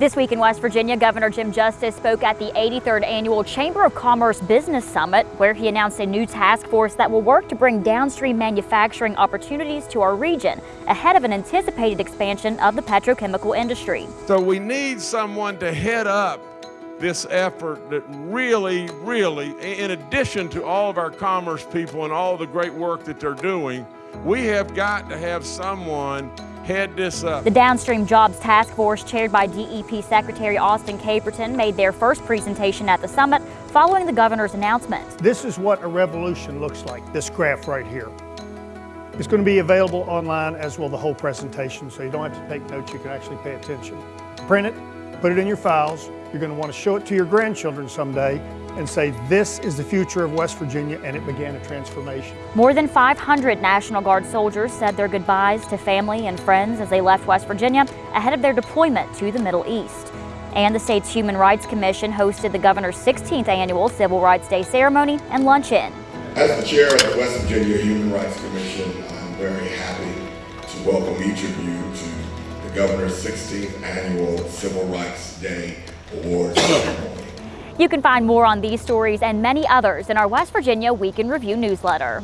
This week in West Virginia, Governor Jim Justice spoke at the 83rd Annual Chamber of Commerce Business Summit, where he announced a new task force that will work to bring downstream manufacturing opportunities to our region ahead of an anticipated expansion of the petrochemical industry. So we need someone to head up this effort that really, really, in addition to all of our commerce people and all the great work that they're doing, we have got to have someone head this up. The Downstream Jobs Task Force, chaired by DEP Secretary Austin Caperton, made their first presentation at the summit following the governor's announcement. This is what a revolution looks like, this graph right here. It's going to be available online as well the whole presentation, so you don't have to take notes, you can actually pay attention. Print it, put it in your files. You're going to want to show it to your grandchildren someday and say, this is the future of West Virginia, and it began a transformation. More than 500 National Guard soldiers said their goodbyes to family and friends as they left West Virginia ahead of their deployment to the Middle East. And the state's Human Rights Commission hosted the governor's 16th annual Civil Rights Day ceremony and luncheon. As the chair of the West Virginia Human Rights Commission, I'm very happy to welcome each of you to the governor's 16th annual Civil Rights Day Awards ceremony. You can find more on these stories and many others in our West Virginia Week in Review newsletter.